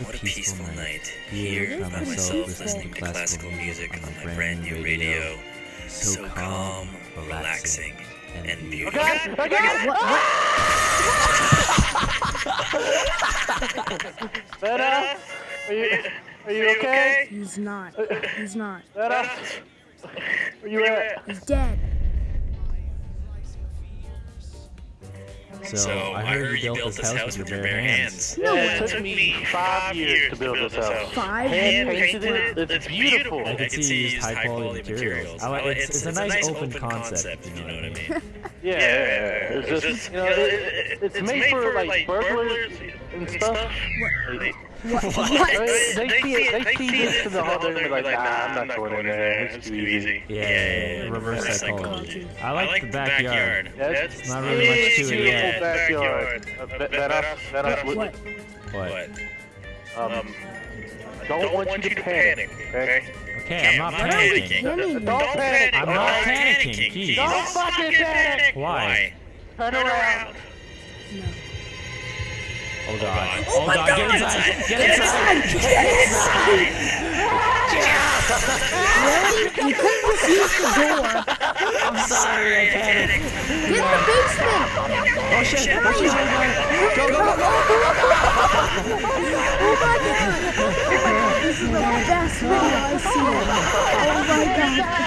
what a peaceful night. Here by myself listening to classical music on my brand new radio. So calm, relaxing, and beautiful. Letta, are you are you okay? He's not. Uh, He's not. Letta, where you at? He's dead. So, I heard you built this house with your bare hands. No Yeah, way. it took me five years to build this house. Five Hand years. painted it. It's beautiful. I could see you used high quality materials. I like, oh, oh, it's, it's a nice open concept, you know what I mean? Yeah, it's just you know, it, it's, made for like burglars and stuff. What? I mean, they see it. They see this to the whole thing and be like, nah, I'm not going in there. It's too easy. Yeah, yeah, yeah, reverse psychology. I like the backyard. That's It's not really much to it beautiful yet. backyard. Uh, that, that us, that us, would- What? What? um, don't want you to panic, okay? Okay, I'm not panicking. Penny. Don't panic. I'm not panicking, jeez. Don't fucking panic. Why? Turn around. No. Oh god. Oh my god, God. get inside! Get inside! Really? You couldn't just use the door. I'm sorry, I panicked. Get in the basement. Oh shit! Oh shit! Go, go, go, go! Oh my god. Oh my god. This is the best video I've seen. Oh my god.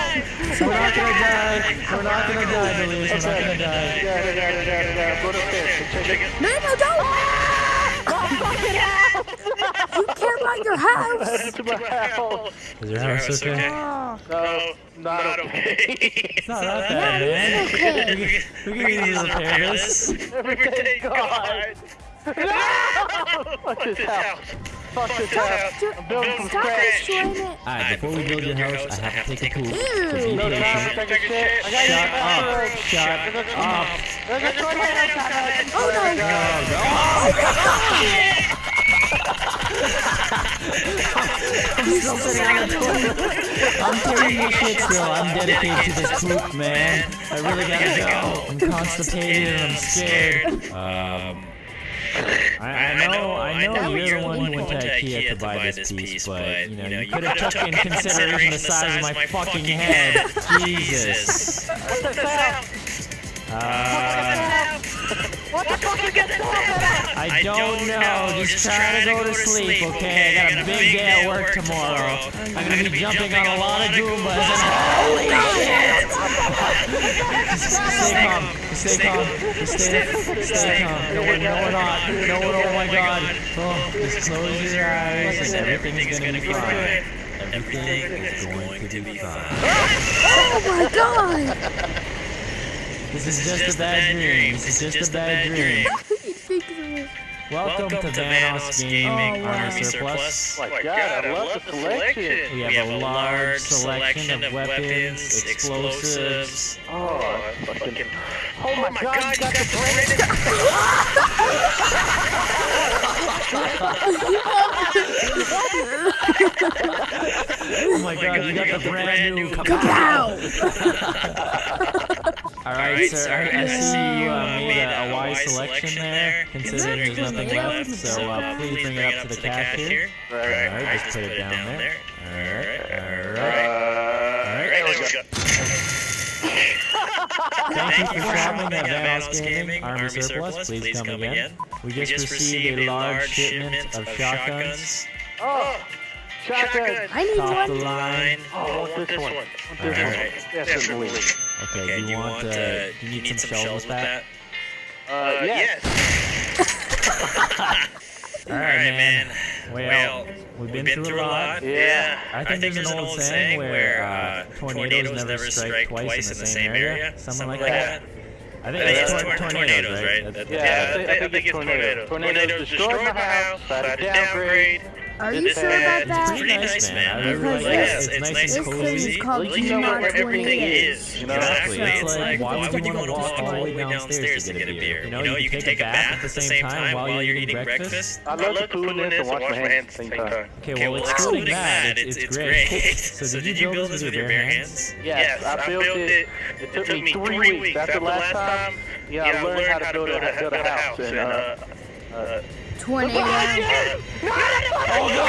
We're not gonna die. We're not gonna die, Delise. We're not gonna die. Go. No, no, don't. You care about your house. To my house. Is your house okay? Oh, No, not okay. It's not that bad, man. okay. We can, we can easily repair this. Everything's gone. No! Fuck this house. Fuck this house. I'm building from Stop scratch. destroying it. Alright, before we build your house, I have to take a poop. So be Ew. No, no, patient. take a shit. I got Shut you. up. Shut up. There's a tornado coming. Oh no. Oh, God. Oh, I'm taking this shit still. I'm dedicated to this poop, man. I really gotta go. I'm constipated and I'm scared. Um. I, I know, I know you're the one who went to IKEA to buy this piece, but you know, you could have took in consideration the size of my fucking head. Jesus. What the sound? Uh, I don't know. Just try to go to sleep, okay? I got a big day at work tomorrow. I'm gonna be jumping on a lot of Goombas and holy shit! Stay calm. Stay calm. Stay, stay calm. No, we're, no, we're not. No, we're, oh my god. Oh, just close your eyes and everything's gonna be fine. Everything is going to be fine. Oh my god. This is just a bad dream. This is just a bad dream. You think? Welcome to Vanoss Gaming Oh, wow. Army Surplus. Oh my god, I love the selection. We have, a large selection of weapons, explosives. Oh, I fucking. Oh my god, you got the brand Oh my god, you got the brand new Ow. Alright, sir, I, I see you uh, made a, a wise selection there, considering there's nothing left, so uh, please bring it up to the cashier. Alright, just put it down there. Alright, alright. Alright, There we go. Thank you for shopping at Vanoss Gaming. Army Surplus. Please come again. We just received a large shipment of shotguns. Oh, shotgun. I need Top the one. line. Oh, I want this one. I want this Alright. one. Definitely. Okay, do you want, uh, do you need some shells with that? Uh, yes. Alright, man. Well, we've been through a lot. Yeah. I think, there's, an old saying where uh, tornadoes never strike twice in the same area, something like that. I think think it's it's tor- tor- tornadoes, right? That- Yeah, I think, I think it's tornado. Tornadoes destroyed my house. Had to downgrade. Are you sure about that? Pretty nice, man. I really like it. this- It's nice and cozy. is called At least you know where everything is. You know? Exactly. So- It's like, why would you want to walk all the way downstairs to get a beer? You know, you can take a bath at the same time while you're eating breakfast. I love the food in and wash my hands at the same time. Okay, well, excluding that, it's, it's great. So did you build this with your bare hands? Yes, I built it. It took me three weeks. After last time, yeah, I learned how to build a, build a house tornado.